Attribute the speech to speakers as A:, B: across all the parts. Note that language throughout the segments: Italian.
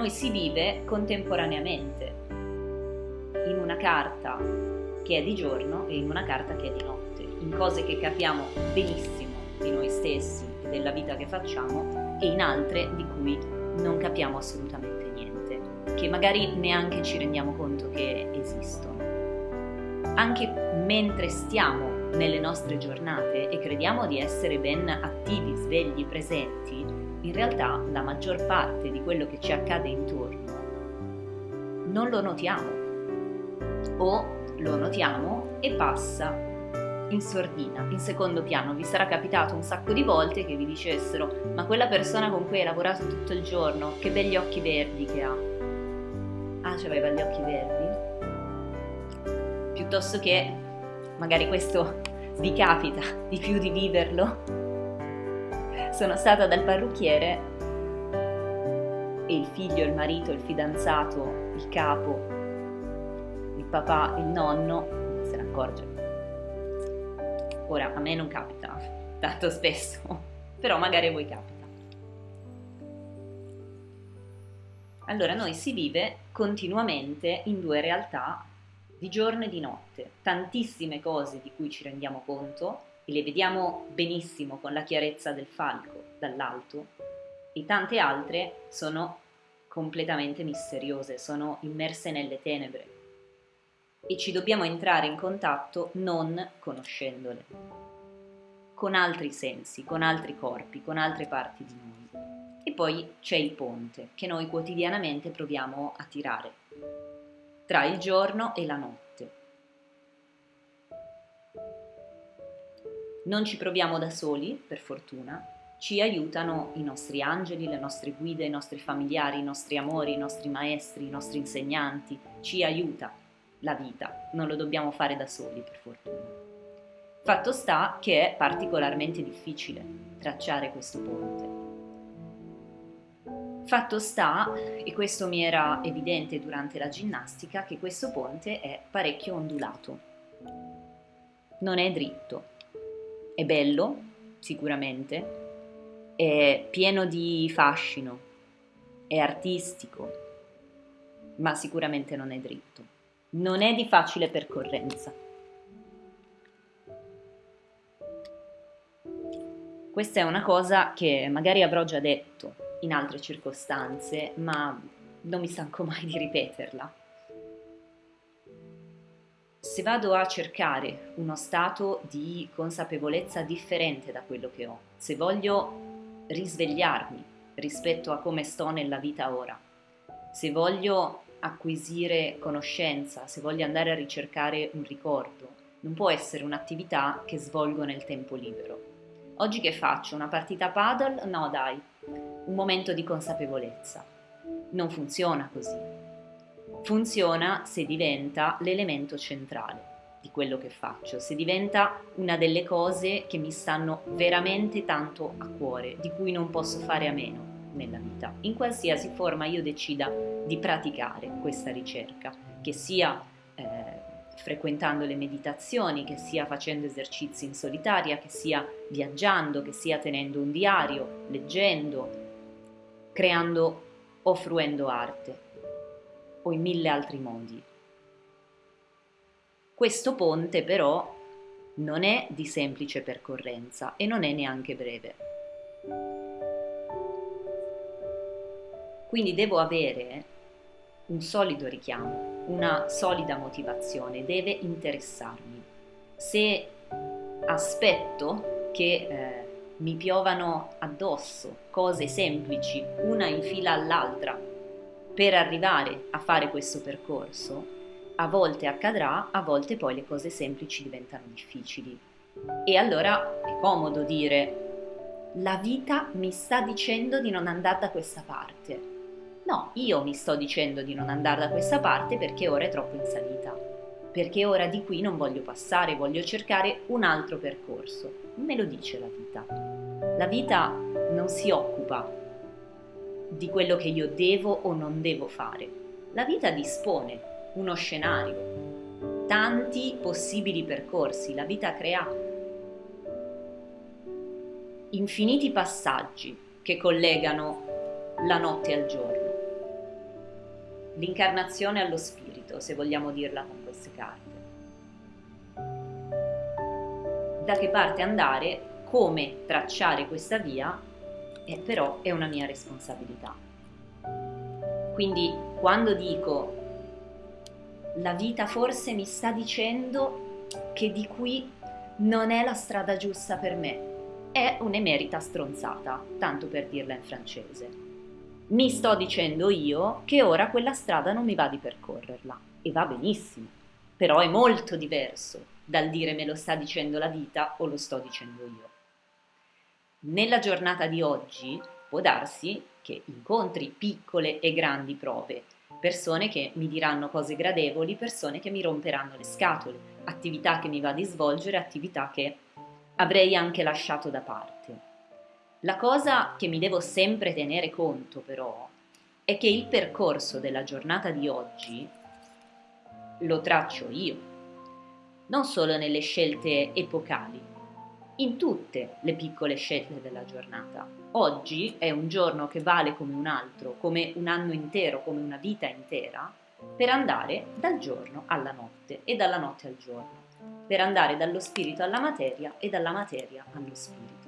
A: Noi si vive contemporaneamente in una carta che è di giorno e in una carta che è di notte, in cose che capiamo benissimo di noi stessi della vita che facciamo e in altre di cui non capiamo assolutamente niente, che magari neanche ci rendiamo conto che esistono. Anche mentre stiamo nelle nostre giornate e crediamo di essere ben attivi, svegli, presenti, in realtà la maggior parte di quello che ci accade intorno non lo notiamo o lo notiamo e passa in sordina, in secondo piano. Vi sarà capitato un sacco di volte che vi dicessero ma quella persona con cui hai lavorato tutto il giorno, che begli occhi verdi che ha. Ah, aveva gli occhi verdi? Piuttosto che magari questo vi capita di più di viverlo sono stata dal parrucchiere e il figlio, il marito, il fidanzato, il capo, il papà, il nonno se ne accorge. Ora, a me non capita tanto spesso, però magari a voi capita. Allora noi si vive continuamente in due realtà di giorno e di notte, tantissime cose di cui ci rendiamo conto e le vediamo benissimo con la chiarezza del falco dall'alto. E tante altre sono completamente misteriose, sono immerse nelle tenebre. E ci dobbiamo entrare in contatto non conoscendole, con altri sensi, con altri corpi, con altre parti di noi. E poi c'è il ponte che noi quotidianamente proviamo a tirare. Tra il giorno e la notte Non ci proviamo da soli, per fortuna, ci aiutano i nostri angeli, le nostre guide, i nostri familiari, i nostri amori, i nostri maestri, i nostri insegnanti, ci aiuta la vita, non lo dobbiamo fare da soli, per fortuna. Fatto sta che è particolarmente difficile tracciare questo ponte. Fatto sta, e questo mi era evidente durante la ginnastica, che questo ponte è parecchio ondulato. Non è dritto, è bello, sicuramente, è pieno di fascino, è artistico, ma sicuramente non è dritto. Non è di facile percorrenza. Questa è una cosa che magari avrò già detto in altre circostanze, ma non mi stanco mai di ripeterla se vado a cercare uno stato di consapevolezza differente da quello che ho, se voglio risvegliarmi rispetto a come sto nella vita ora, se voglio acquisire conoscenza, se voglio andare a ricercare un ricordo, non può essere un'attività che svolgo nel tempo libero. Oggi che faccio? Una partita paddle? No dai, un momento di consapevolezza. Non funziona così funziona se diventa l'elemento centrale di quello che faccio, se diventa una delle cose che mi stanno veramente tanto a cuore, di cui non posso fare a meno nella vita, in qualsiasi forma io decida di praticare questa ricerca, che sia eh, frequentando le meditazioni, che sia facendo esercizi in solitaria, che sia viaggiando, che sia tenendo un diario, leggendo, creando o fruendo arte o in mille altri modi. Questo ponte però non è di semplice percorrenza e non è neanche breve. Quindi devo avere un solido richiamo, una solida motivazione, deve interessarmi. Se aspetto che eh, mi piovano addosso cose semplici, una in fila all'altra, per arrivare a fare questo percorso, a volte accadrà, a volte poi le cose semplici diventano difficili. E allora è comodo dire, la vita mi sta dicendo di non andare da questa parte. No, io mi sto dicendo di non andare da questa parte perché ora è troppo in salita, perché ora di qui non voglio passare, voglio cercare un altro percorso. Me lo dice la vita. La vita non si occupa di quello che io devo o non devo fare. La vita dispone uno scenario, tanti possibili percorsi, la vita crea infiniti passaggi che collegano la notte al giorno. l'incarnazione allo spirito, se vogliamo dirla con queste carte. Da che parte andare, come tracciare questa via, eh, però è una mia responsabilità. Quindi quando dico la vita forse mi sta dicendo che di qui non è la strada giusta per me, è un'emerita stronzata, tanto per dirla in francese mi sto dicendo io che ora quella strada non mi va di percorrerla e va benissimo, però è molto diverso dal dire me lo sta dicendo la vita o lo sto dicendo io. Nella giornata di oggi può darsi che incontri piccole e grandi prove, persone che mi diranno cose gradevoli, persone che mi romperanno le scatole, attività che mi va di svolgere, attività che avrei anche lasciato da parte. La cosa che mi devo sempre tenere conto però è che il percorso della giornata di oggi lo traccio io, non solo nelle scelte epocali, in tutte le piccole scelte della giornata. Oggi è un giorno che vale come un altro, come un anno intero, come una vita intera, per andare dal giorno alla notte e dalla notte al giorno, per andare dallo spirito alla materia e dalla materia allo spirito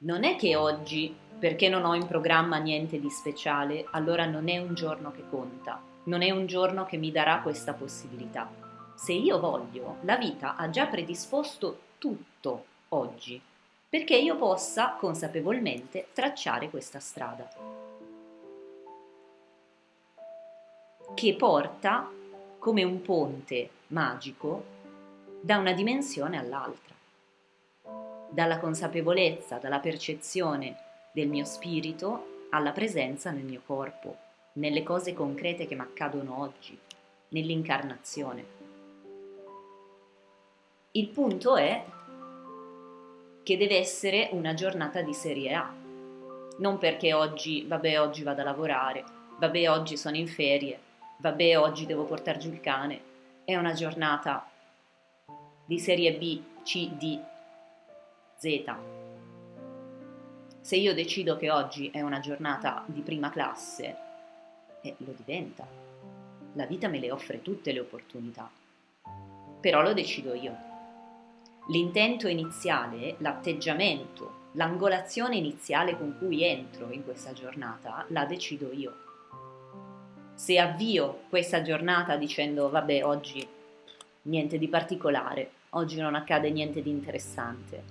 A: non è che oggi, perché non ho in programma niente di speciale, allora non è un giorno che conta, non è un giorno che mi darà questa possibilità. Se io voglio, la vita ha già predisposto tutto oggi, perché io possa consapevolmente tracciare questa strada. Che porta come un ponte magico da una dimensione all'altra dalla consapevolezza, dalla percezione del mio spirito alla presenza nel mio corpo, nelle cose concrete che mi accadono oggi, nell'incarnazione. Il punto è che deve essere una giornata di serie A, non perché oggi, vabbè, oggi vado a lavorare, vabbè, oggi sono in ferie, vabbè, oggi devo portare giù il cane. È una giornata di serie B, C, D, Z. Se io decido che oggi è una giornata di prima classe, eh, lo diventa. La vita me le offre tutte le opportunità, però lo decido io. L'intento iniziale, l'atteggiamento, l'angolazione iniziale con cui entro in questa giornata, la decido io. Se avvio questa giornata dicendo vabbè oggi niente di particolare, oggi non accade niente di interessante,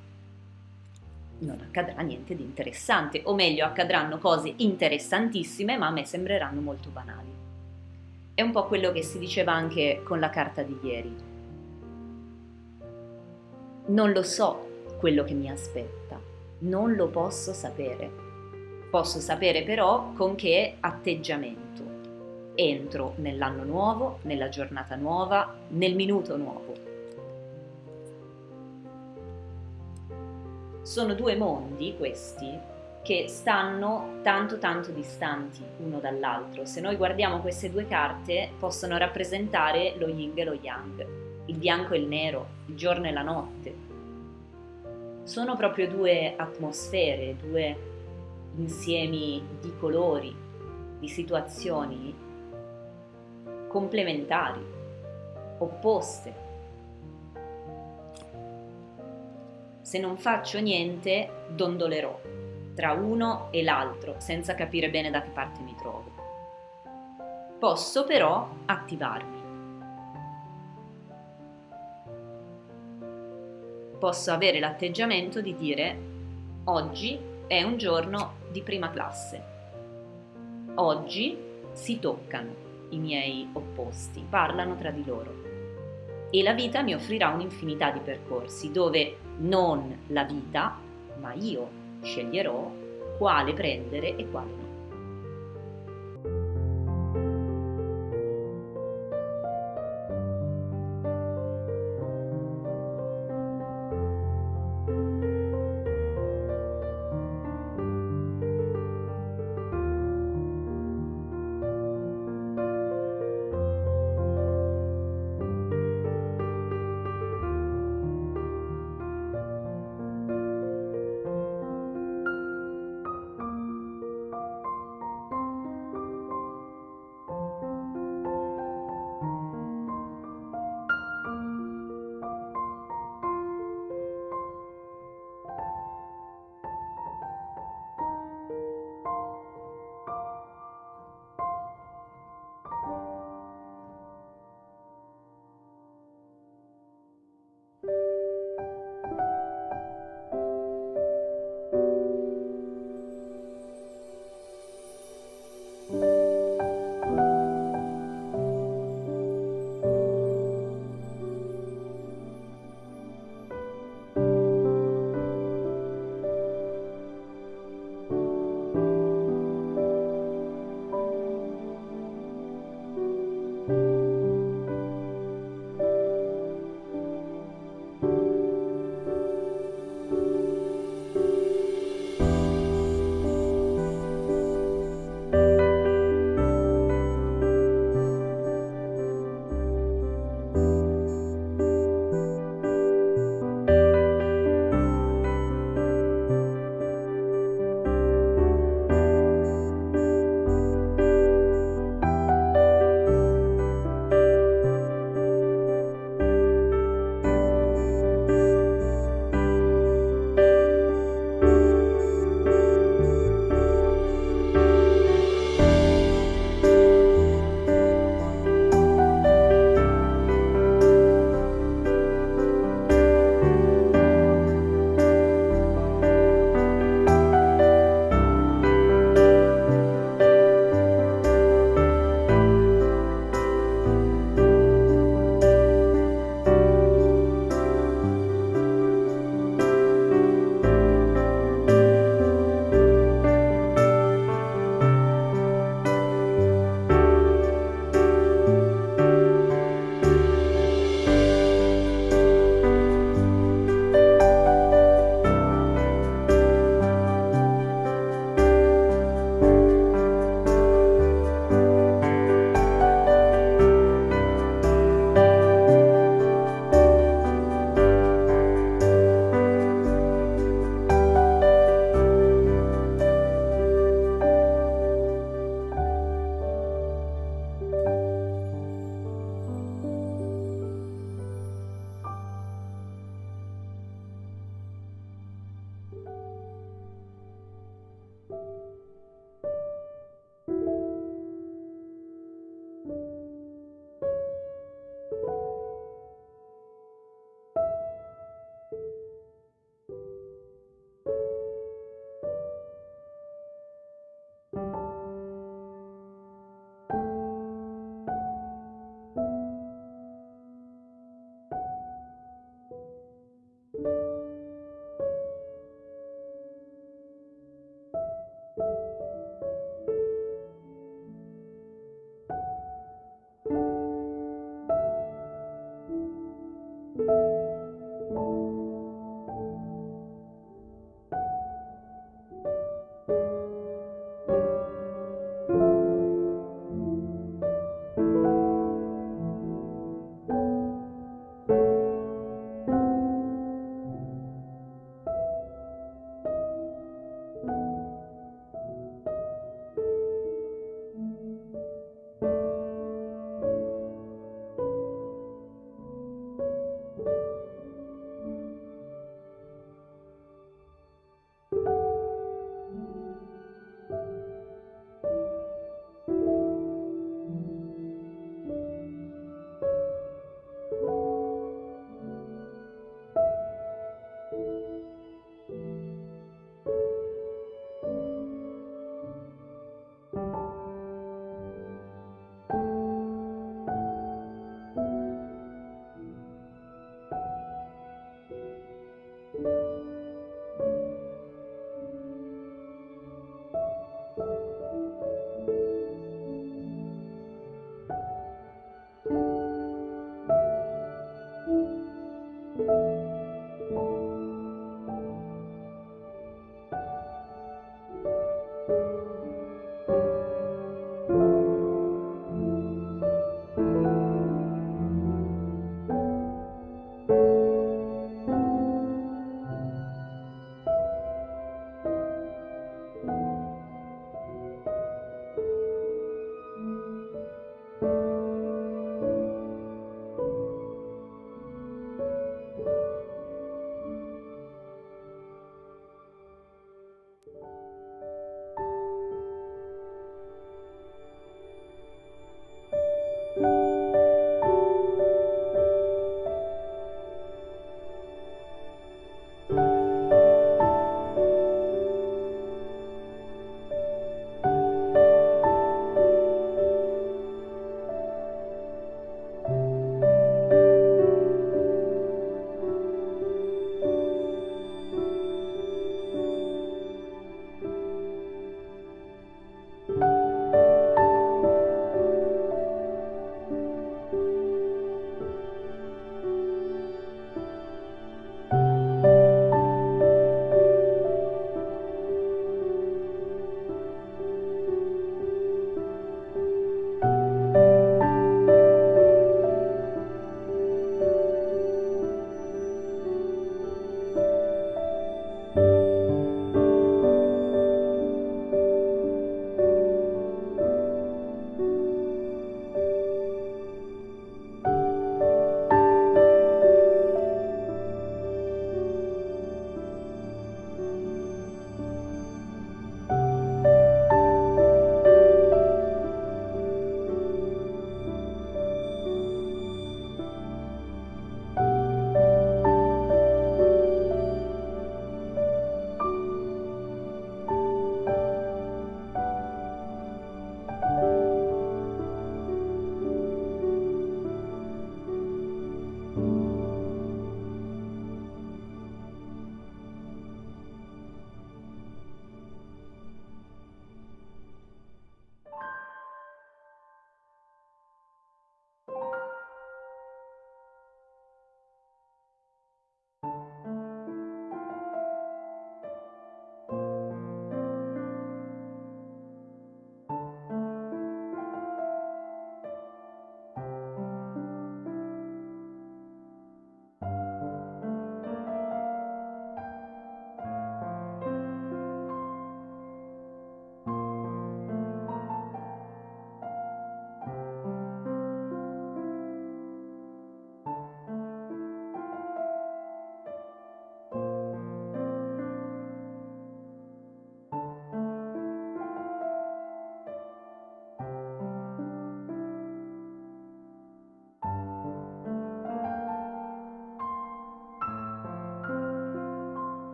A: non accadrà niente di interessante, o meglio accadranno cose interessantissime ma a me sembreranno molto banali. È un po' quello che si diceva anche con la carta di ieri. Non lo so quello che mi aspetta, non lo posso sapere. Posso sapere però con che atteggiamento entro nell'anno nuovo, nella giornata nuova, nel minuto nuovo. sono due mondi questi che stanno tanto tanto distanti uno dall'altro. Se noi guardiamo queste due carte possono rappresentare lo yin e lo yang, il bianco e il nero, il giorno e la notte. Sono proprio due atmosfere, due insiemi di colori, di situazioni complementari, opposte se non faccio niente dondolerò tra uno e l'altro senza capire bene da che parte mi trovo. Posso però attivarmi. Posso avere l'atteggiamento di dire oggi è un giorno di prima classe. Oggi si toccano i miei opposti, parlano tra di loro e la vita mi offrirà un'infinità di percorsi dove non la vita, ma io sceglierò quale prendere e quale no.